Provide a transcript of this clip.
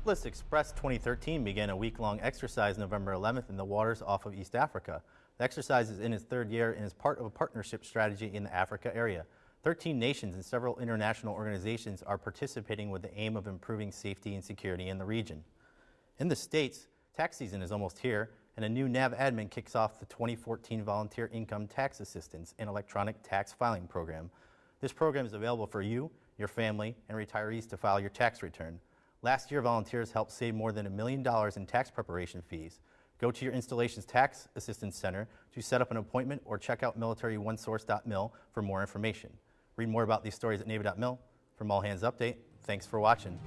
Cutlass Express 2013 began a week-long exercise November 11th in the waters off of East Africa. The exercise is in its third year and is part of a partnership strategy in the Africa area. 13 nations and several international organizations are participating with the aim of improving safety and security in the region. In the States, tax season is almost here, and a new NAVADMIN kicks off the 2014 Volunteer Income Tax Assistance and Electronic Tax Filing Program. This program is available for you, your family, and retirees to file your tax return. Last year, volunteers helped save more than a million dollars in tax preparation fees. Go to your installation's tax assistance center to set up an appointment or check out militaryonesource.mil for more information. Read more about these stories at Navy.mil. From All Hands Update, thanks for watching.